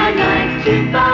I like to buy